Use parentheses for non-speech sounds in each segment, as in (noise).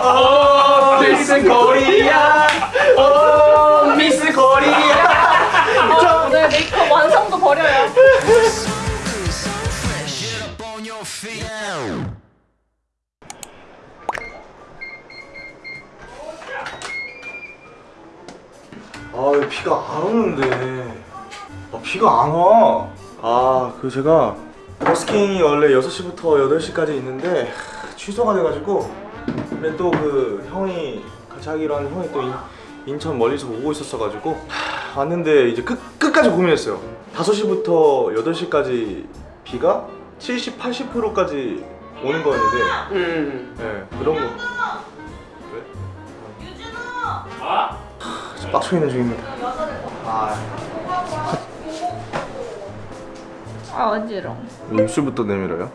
오 미스 코리아 오 미스 코리아 오늘 메이크업 완성도 버려요. 아, 왜 비가 안 오는데. 아, 비가 안 와. 아, 그 제가 버스킹이 원래 6시부터 8시까지 있는데 하, 취소가 돼가지고 근데 또 그 형이 같이 하기로 한 형이 또 인, 인천 멀리서 오고 있었어가지고 하, 왔는데 이제 끝, 끝까지 고민했어요 5시부터 8시까지 비가 70, 80%까지 오는 거였는데 음 네, 그런 거 왜? 아? 저 빡쳐 있는 중입니다 아, 아 어지러워. 왜 입술부터 내밀어요?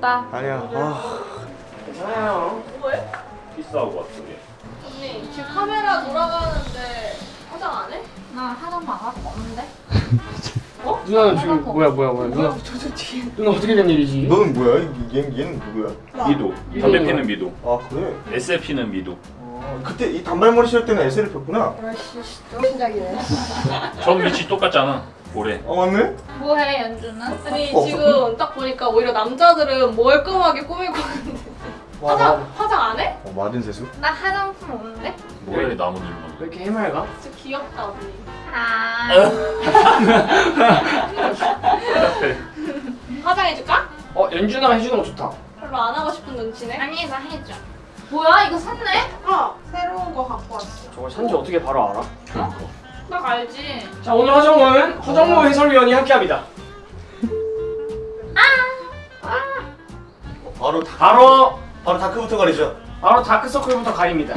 고생했다. 아니야 아, 괜찮아요 뭐해? 키스하고 왔어 얘. 언니 지금 카메라 돌아가는데 화장 안 해? 나 화장 안 하고 없는데. (laughs) 누나는 지금 뭐야 뭐야 뭐야 누나 누나 어떻게 된 일이지? 너는 뭐야? 얘, 얘는 누구야? 미도. 담배 피는 미도. 아 그래? 에세 피는 미도. 어, 그때 이 단발머리 실 때는 SL을 폈구나 또 시작이네. 전 위치 똑같잖아. 올해. 아 맞네? 뭐해 연주는? 아니 어. 지금 딱 보니까 오히려 남자들은 멀끔하게 꾸미고 있는데 와, 화장 화장 안 해? 어, 마든 세수? 나 화장품 없는데? 뭐해 나무늘만. 왜 이렇게 해맑아? 진짜 귀엽다 언니. 아. (laughs) 화장해줄까? 어 연준아가 해주는 거 좋다 별로 안 하고 싶은 눈치네. 아니 나 해줘 뭐야 이거 샀네? 어 새로운 거 갖고 왔어. 저걸 산지 어떻게 바로 알아? 나 알지? 자 오늘 화정모는 화정모 해설위원이 함께합니다. 바로 다, 바로 바로 다크부터 가리죠. 바로 다크서클부터 가립니다.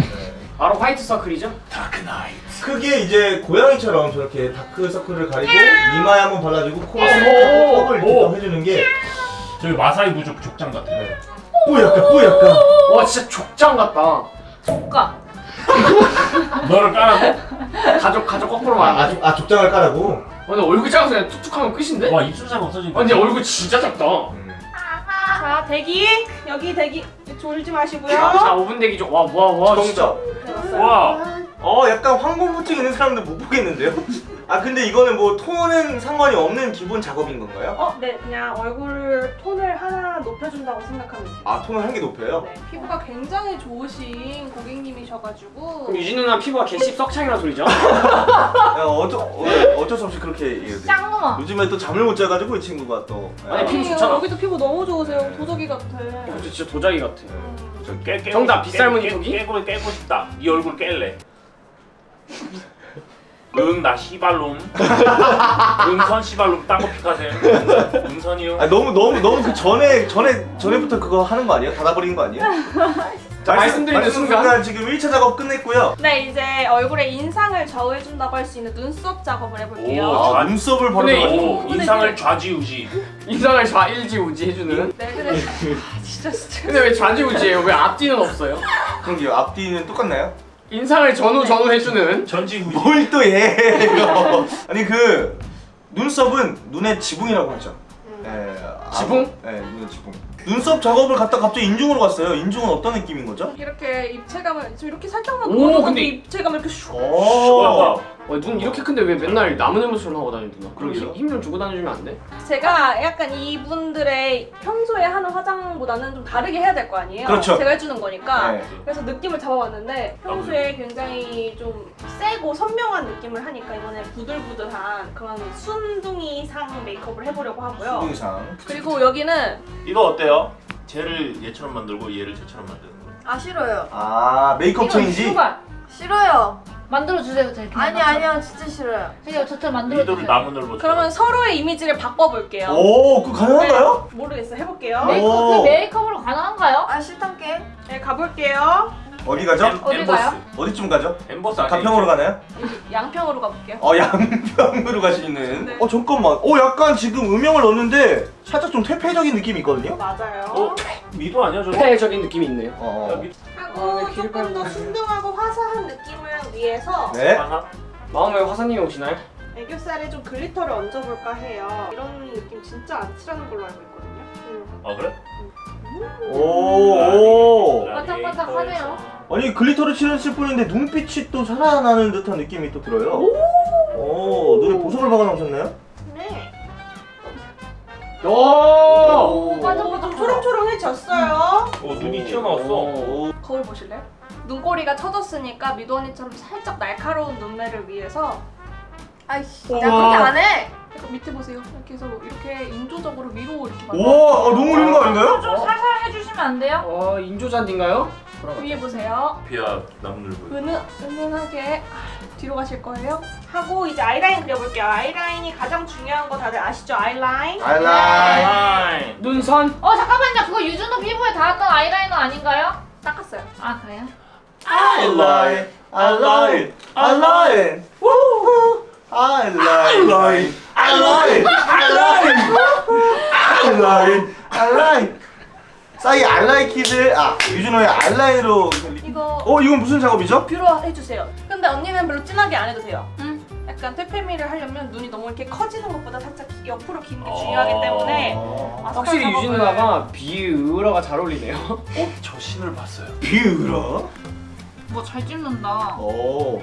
바로 화이트 서클이죠? 다크나이트. 크게 이제 고양이처럼 저렇게 다크서클을 가리고 이마에 한번 발라주고 코에 오! 턱을! 딱 해주는 게 저기 마사이 부족 족장 같아. 뽀얗까 뽀얗까 와 진짜 족장 같다. 조카 (laughs) 너를 까라고? 가족 가족 거꾸로 아, 아, 족- 아 족장을 까라고? 근데 얼굴 작아서 그냥 툭툭하면 끝인데? 와 입술사가 없어지니까. 아, 근데 얼굴 진짜 작다 음. 자 대기 여기 대기 졸지 마시고요. 자 5분 대기 좀와와와 진짜 와. 어 약간 황공부증 있는 사람들 못 보겠는데요? (laughs) 아 근데 이거는 뭐 톤은 상관이 없는 기본 작업인 건가요? 어, 네, 그냥 얼굴 톤을 하나 높여준다고 생각하면 돼요. 아 톤을 한 개 높여요? 네. 피부가 굉장히 좋으신 고객님이셔가지고 그럼 유진 누나 피부가 개씹 석창이라는 소리죠? (laughs) 야, 어쩌, 어, 어쩔 수 없이 그렇게 얘기해요 짱놈아 요즘에 또 잠을 못 자가지고 이 친구가 또 아니, 피부. 좋잖아. 여기도 피부 너무 좋으세요. 도자기 같아. 어, 진짜 도자기 같아 저 깨, 깨, 정답, 깨- 빗살무늬 깨- 토기? 깨고 깨고 싶다. 이 얼굴 깰래. 응나 시발놈. 응선 (laughs) 시발놈 딴거 픽하세요. 응선이요. 아 너무 너무 너무 그 전에 전에 전에부터 그거 하는 거 아니에요? 닫아버리는 거 아니에요? 자 말씀드리는 순간 지금 1차 작업 끝냈고요 네, 이제 얼굴에 인상을 좌우해준다고 할 수 있는 눈썹 작업을 해볼게요. 오, 아 눈썹을 오, 인상을 좌지우지. 인상을 좌일지우지 해주는 네, 근데 진짜 스트레스. 근데 왜 좌지우지예요? 왜 앞뒤는 없어요? 그런 게 앞뒤는 똑같나요? 인상을 전후 전후 해주는 전지우지. 뭘또 해? 이거. (laughs) 아니 그 눈썹은 눈의 지붕이라고 하죠. 예, 아, 지붕? 네, 눈의 지붕. 눈썹 작업을 갖다 갑자기 인중으로 갔어요. 인중은 어떤 느낌인 거죠? 이렇게 입체감을 지금 이렇게 살짝만 오, 누워도 근데 입체감을 이렇게 슉. 오. 어, 눈 이렇게 큰데 왜 맨날 나무늘보처럼 하고 다니는 누나? 그러게요. 힘좀 주고 다녀주면 안 돼? 제가 약간 이분들의 평소에 하는 화장보다는 좀 다르게 해야 될 거 아니에요? 그렇죠. 제가 해주는 거니까. 네. 그래서 느낌을 잡아봤는데 평소에 굉장히 좀 세고 선명한 느낌을 하니까 이번에 부들부들한 그런 순둥이상 메이크업을 해보려고 하고요. 수동상. 그리고 여기는 이거 어때요? 쟤를 얘처럼 만들고 얘를 쟤처럼 만드는 거. 아 싫어요. 아 메이크업 체인지. 수발 싫어요. 만들어주세요 제 아니 아니요 진짜 싫어요. 그냥 저처럼 만들어주세요 나무늘보. 그러면 서로의 이미지를 바꿔볼게요. 오, 그거 가능한가요? 모르겠어요. 해볼게요. 네. 메이크업, 오. 그 메이크업으로 가능한가요? 아 싫단게. 네, 가볼게요. 어디 가죠? 어디. 가요? 어디쯤 가죠? 아니야? 가평으로 가나요? 양평으로 가볼게요. 어 양평으로 가시는. 네. 어 잠깐만. 어 약간 지금 음영을 넣었는데 살짝 좀 퇴폐적인 느낌이 있거든요. 맞아요. 어? 미도 아니야 저거? 폐적인 느낌이 있네요. 어. 여기 하고 아, 네, 조금 더 순둥하고 화사한 느낌을 위해서 네. 마음에 화사님이 오시나요? 애교살에 좀 glitter를 얹어볼까 해요. 이런 느낌 진짜 안 칠하는 걸로 알고 있거든요. 음. 아 그래? 오. 반짝반짝 하네요. 아니 glitter를 칠했을 뿐인데 눈빛이 또 살아나는 듯한 느낌이 또 들어요. 오, 눈에 보석을 박아 놓으셨나요? 네. 오! 오, 맞아, 오, 맞아. 좀 초롱초롱해졌어요. 어 눈이 튀어나왔어. 오. 거울 보실래요? 눈꼬리가 처졌으니까 미도 언니처럼 살짝 날카로운 눈매를 위해서 아이씨, 나 그렇게 안 해. 밑에 보세요. 이렇게 해서 이렇게 인조적으로 위로 이렇게 만들어. 우와, 아, 너무 어려운 거 아닌가요? 좀 살살 해주시면 안 돼요? 어, 인조잔디인가요? 위에 보세요. 피아 보여. 은은 은은하게 아, 뒤로 가실 거예요. 하고 이제 아이라인 그려볼게요. 아이라인이 가장 중요한 거 다들 아시죠? 아이라인. 아이라인. 아이. 눈선? 어 잠깐만요. 그거 유준호 피부에 닿았던 아이라이너 아닌가요? 닦았어요. 아 그래요? 아이라인. 아이라인. 아이라인. 우후. 아이라인. 아이라인. 아이라인. 아이라인. 아이라인. 싸이 알라이 키드 아 유준호의 알라인으로 이거 어 이건 무슨 작업이죠? 뷰러 해주세요. 근데 언니는 별로 진하게 안 해도 돼요. 응. 약간 퇴폐미를 하려면 눈이 너무 이렇게 커지는 것보다 살짝 옆으로 긴게 어. 중요하기 때문에 어. 마스카라 확실히 작업을- 유진 누나가 비으러가 잘 어울리네요. 어? 저 신을 봤어요. 비으라 뭐잘 찍는다. 오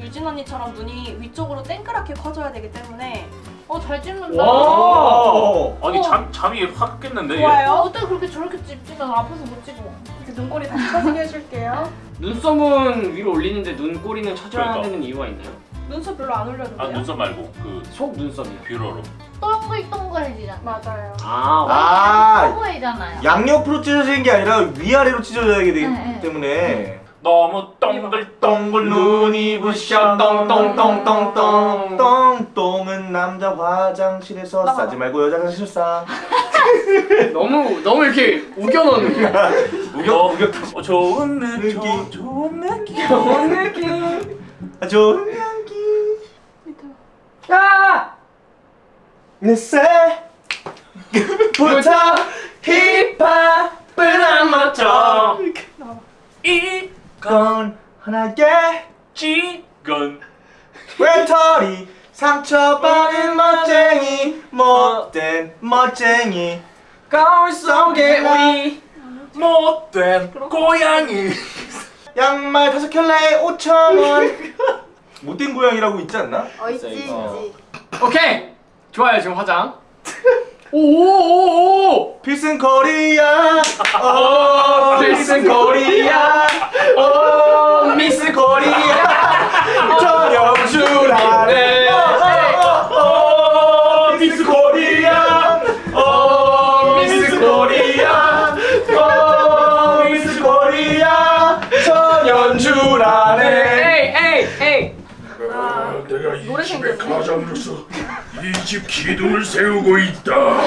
유진 언니처럼 눈이 위쪽으로 땡그랗게 커져야 되기 때문에 어잘 찍는다. 와. 오. 아니 어. 잠 잠이 확 깼는데 얘. 어, 좋아요. 어떻게 그렇게 저렇게 찍지면 앞에서 못 찍어. 이제 눈꼬리 다시 커지게 해줄게요. 눈썹은 위로 올리는데 눈꼬리는 쳐줘야 그러니까. 되는 이유가 있나요? 눈썹 별로 안 올려도 아 돼요. 눈썹 말고 그 속 눈썹이요. 뷰러로. 동글동글해지잖아. 맞아요. 아, 아 보이잖아요. 양옆으로 찢어지는 게 아니라 위아래로 찢어져야 되기 네, 네. 때문에 너무 동글동글 눈이 부셔 똥똥똥똥똥 똥똥은 남자 화장실에서. 싸지 말고 여자 화장실 싸 (laughs) 너무 너무 이렇게 우겨놓는 (laughs) 우겨 우겨 어, 좋은 느낌. 좋은 느낌. 그런 (laughs) 느낌. 아, 좋은 향기 아! 내새 부터 힙합을 안 맞춰. 이 건 하나의 지건 외톨이 상처받은 멋쟁이 못된 멋쟁이 거울 속에 우리 못된 고양이. 양말 다섯 켤레에 5천원 (laughs) 못된 고양이라고 있지 않나? 어, 있지, 있지. 어. 오케이 좋아요 지금 화장. (laughs) 오오오오. 필승 코리아. 어 필승 코리아. 오 미스 코리아. 전영주라네. 어, 미스 코리아. 어 미스 코리아. 어 미스 코리아. 전연주라네. 에이 에이 에이. 내가 이 노래. 가장으로서 이 집 기둥을 세우고 있다. 야,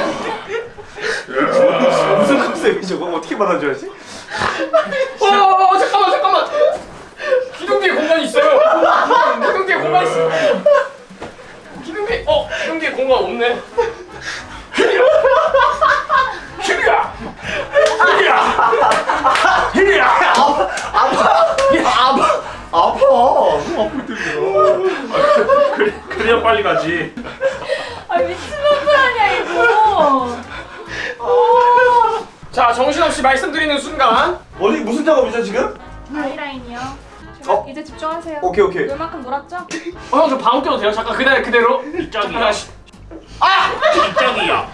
무슨 컨셉이 저거? 어떻게 받아줘야지? 어 잠깐만 잠깐만. 기둥 뒤에 공간이 있어요. 기둥 뒤에 공간 있어. 기둥 뒤에 어 기둥 뒤에 공간 없네 집중하세요. 오케이 오케이 얼마큼 놀았죠? 어형저 방울 껴도 돼요? 잠깐 그대로 그대로 짝이야. 하나씩 짝이야.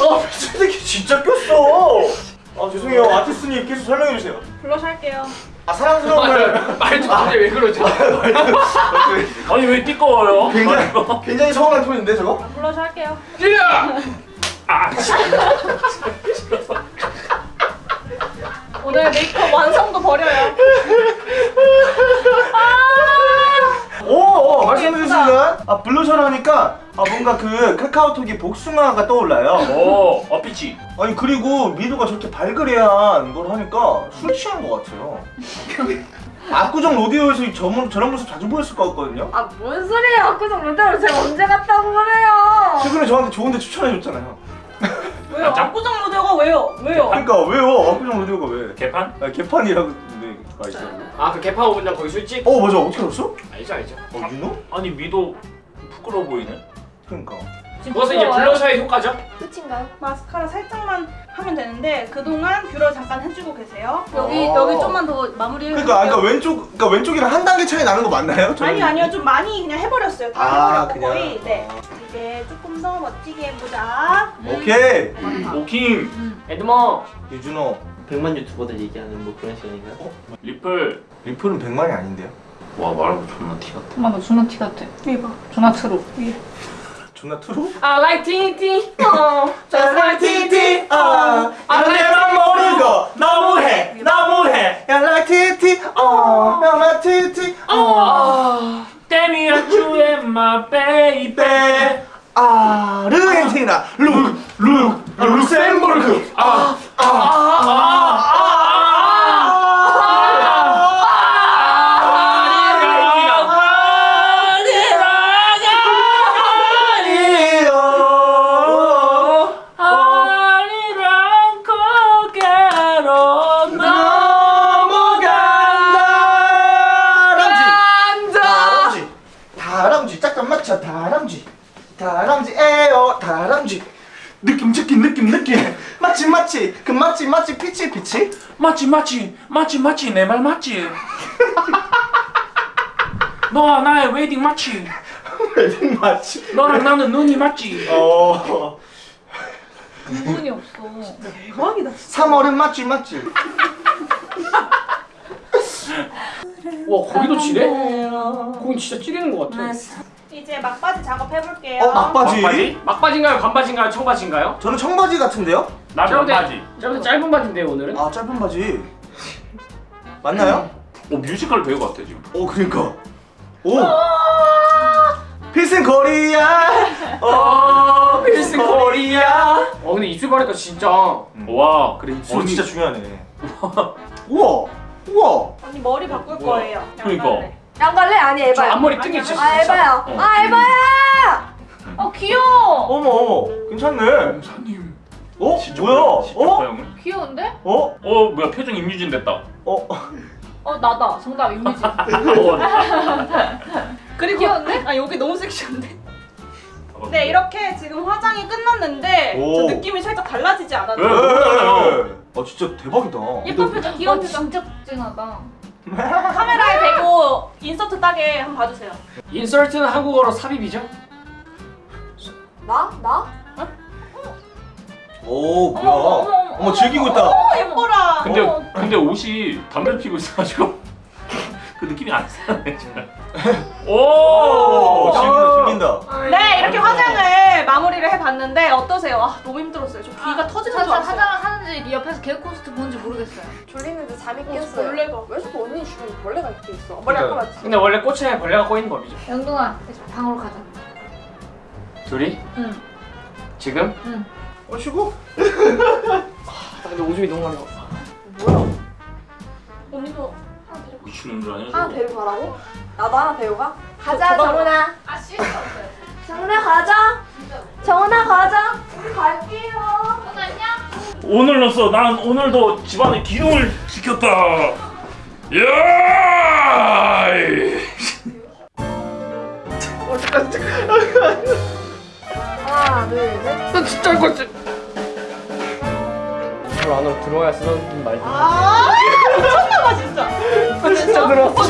아 미친 새끼 진짜 꼈어 아 죄송해요 아티스트님 계속 설명해 주세요 블러셔 할게요. 아 사랑스러운 말 말도 안돼 왜 그러죠 아니 왜 띠꺼워요? 굉장히 굉장히 서운한 톤인데 저거? 블러셔 할게요. 야! 오늘 메이크업 완성도 버려요. 오, 오 말씀드린 순간 아 블러셔를 하니까 아 뭔가 그 카카오톡이 복숭아가 떠올라요 오, 어피치. 아니 그리고 미도가 저렇게 발그레한 걸 하니까 술 취한 것 같아요 (laughs) 압구정 로데오에서 이 저런, 저런 모습 자주 보였을 것 같거든요 아, 뭔 소리예요? 압구정 롯데로 제가 언제 갔다고 그래요? 최근에 저한테 좋은데 추천해줬잖아요 왜요? 압구정 로데오가 왜요? 왜요? 그러니까 왜요? 압구정 로데오가 왜 개판? 아, 개판이라고 있어요 아그 개파 오분장 거기 술집? 어 맞아 어떻게 알았어? 알죠 알죠 어 you know? 아니 미도 부끄러워 보이네. 그러니까. 그것은 이제 블러셔의 효과죠? 끝인가요? 마스카라 살짝만 하면 되는데 그동안 뷰러 잠깐 해주고 계세요. 여기 어. 여기 좀만 더 마무리 해볼게요. 그러니까 아까 왼쪽 그러니까 왼쪽이랑 한 단계 차이 나는 거 맞나요? 저는- 아니 아니요 좀 많이 그냥 해버렸어요. 다 아, 해버렸고 그냥. 거의. 네. 이제 조금 더 멋지게 해보자. 오케이. 오킹 에드머 유준호 100만 유튜버들 얘기하는 뭐 그런 시간인가요? 리플. 리플은 100만이 아닌데요? 와 말하고 존나 티 같아. 엄마 너 존나 티 같아. 이봐. 존나 트로. 존나 트루? I like TNT 어. Just like TNT 어. 아, 내맘 모르고 너무해. 너무해. 야 like 어. like TT 어. Tell me that you my baby. 아 르헨티나. 룩 룩. 룩셈부르크. 아 맞지 맞지 피치 피치 맞지 맞지 맞지 맞지 내 말 맞지. (laughs) 너와 나의 웨딩 맞지. 웨딩 맞지 너랑 나는 눈이 맞지. 어 구분이 없어. 대박이다. 3월은 맞지 맞지 와 거기도 지래? 거긴 진짜 찌르는 것 같아 이제 막바지 작업 해볼게요. 어 막바지 막바지? 막바지인가요? 반바지인가요? 청바지인가요? 저는 청바지 같은데요? 나 반바지. 볼때 짧은 바지인데요 오늘은? 아 짧은 바지 맞나요? 어 뮤지컬 배우 같아 지금. 오 그러니까 오 필승 코리아 어 필승 코리아 어 근데 입술 바르니까 진짜 와 그래 입술 진짜 중요하네 우와 우와 언니 머리 바꿀 뭐야? 거예요. 그러니까. 양갈래. 아니 저 에바야. 앞머리 뜬게 진짜 아 에바야. 어. 아 에바야. 어 귀여워. 어머 어머 괜찮네 사님. 어? 진짜 뭐야? 어? 형은. 귀여운데? 어? 어 뭐야 표정 임유진 됐다. 어? (laughs) 어 나다. 정답 이미지. (laughs) 어, (laughs) 그리고 귀여운데? 아 여기 너무 섹시한데. 네 이렇게 지금 화장이 끝났는데 오. 저 느낌이 살짝 달라지지 않았나요? 왜? 뭐잖아요. 아 진짜 대박이다 예쁜 표정, 귀여운 어, 표정. 진짜 진하다. 카메라에 대고 인서트 따게 한번 봐주세요. 인설트는 한국어로 삽입이죠? 나? 나? 오 뭐야 어머, 어머, 어머, 어머 즐기고 있다 어 예뻐라. 근데 어. 근데 옷이 담배 피고 있어가지고 (laughs) 그 느낌이 안 나네. 오. 오 즐긴다 즐긴다 네 이렇게 화장을 마무리를 해봤는데 어떠세요? 아 너무 힘들었어요. 저 귀가 터지는 줄 알았어요. 화장을 하는지 옆에서 개코스트 보는지 모르겠어요. 졸리는데 잠이 어, 깼어요. 벌레가. 왜 자꾸 언니 주변에 벌레가 이렇게 있어? 그러니까. 아까 맞지? 근데 원래 꽃에 벌레가 꼬이는 법이죠 영동아 이제 방으로 가자. 둘이? 응. 지금? 응. 어 쉬고? (laughs) 아 근데 오줌이 너무 많이 나 뭐야? 언니도 하나 데리고 미친놈 줄 아냐? 하나? 데리고 가라고? 나도 하나 데리고 가? 가자 정훈아. 아 없어요. 정훈아 가자. 정훈아 가자. 우리 갈게요. 안녕. 오늘로써 난 오늘도 집안의 기둥을 지켰다. 야! 하나 둘 셋. 나 진짜 할 거지 저 안으로 들어와야 쓰는 말들 아 미쳤나봐 진짜. 나 진짜 들어왔어